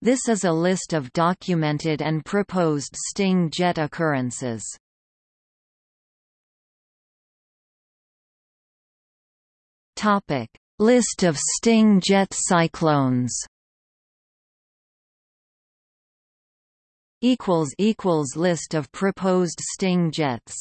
This is a list of documented and proposed sting jet occurrences. Topic: List of sting jet cyclones. Equals equals list of proposed sting jets.